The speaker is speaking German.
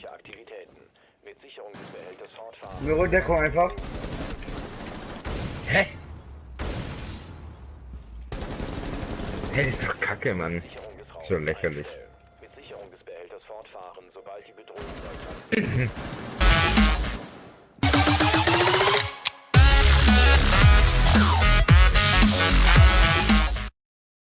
feindliche Aktivitäten. Mit Sicherung des Behälters fortfahren. Nur Deckung einfach. Hä? Hey, ist doch kacke, Mann. So lächerlich. Mit Sicherung des Behälters fortfahren, sobald die Bedrohung